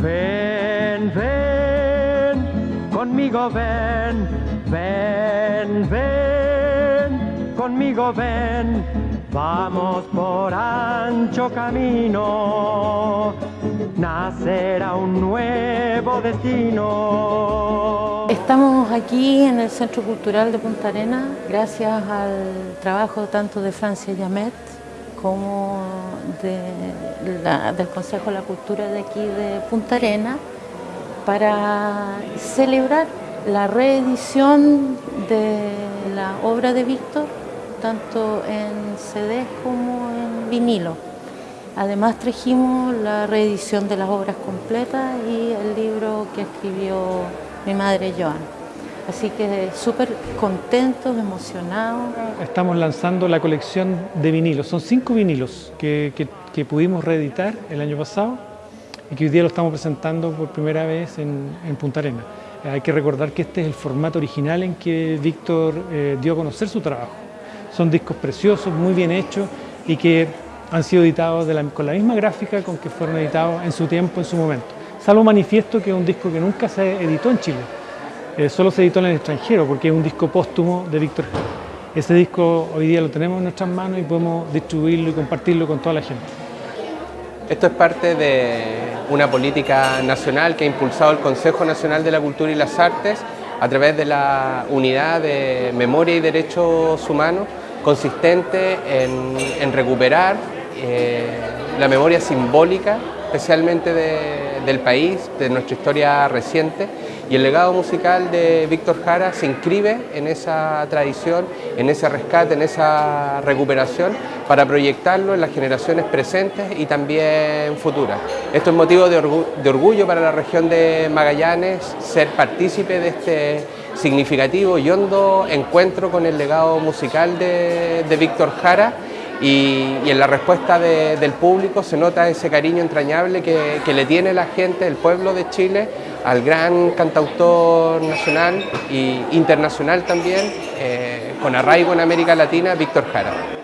Ven, ven, conmigo ven, ven, ven, conmigo ven, vamos por ancho camino, nacerá un nuevo destino. Estamos aquí en el Centro Cultural de Punta Arenas gracias al trabajo tanto de Francia Yamet como del Consejo de la Cultura de aquí de Punta Arenas para celebrar la reedición de la obra de Víctor, tanto en CD como en vinilo. Además trajimos la reedición de las obras completas y el libro que escribió mi madre Joan. Así que súper contentos, emocionados. Estamos lanzando la colección de vinilos. Son cinco vinilos que, pudimos reeditar el año pasado y que hoy día lo estamos presentando por primera vez en, Punta Arena. Hay que recordar que este es el formato original en que Víctor eh, dio a conocer su trabajo. Son discos preciosos, muy bien hechos y que han sido editados con la misma gráfica con que fueron editados en su tiempo, en su momento. Salvo Manifiesto, que es un disco que nunca se editó en Chile. Eh, solo se editó en el extranjero porque es un disco póstumo de Víctor. Ese disco hoy día lo tenemos en nuestras manos y podemos distribuirlo y compartirlo con toda la gente. Esto es parte de una política nacional que ha impulsado el Consejo Nacional de la Cultura y las Artes a través de la unidad de memoria y derechos humanos consistente en, recuperar eh, la memoria simbólica, especialmente del país, de nuestra historia reciente, y el legado musical de Víctor Jara se inscribe en esa tradición, en ese rescate, en esa recuperación para proyectarlo en las generaciones presentes y también futuras. Esto es motivo de, orgullo para la región de Magallanes, ser partícipe de este significativo y hondo encuentro con el legado musical de, Víctor Jara y, en la respuesta del público se nota ese cariño entrañable que, le tiene la gente, el pueblo de Chile, al gran cantautor nacional e internacional también, eh, con arraigo en América Latina, Víctor Jara.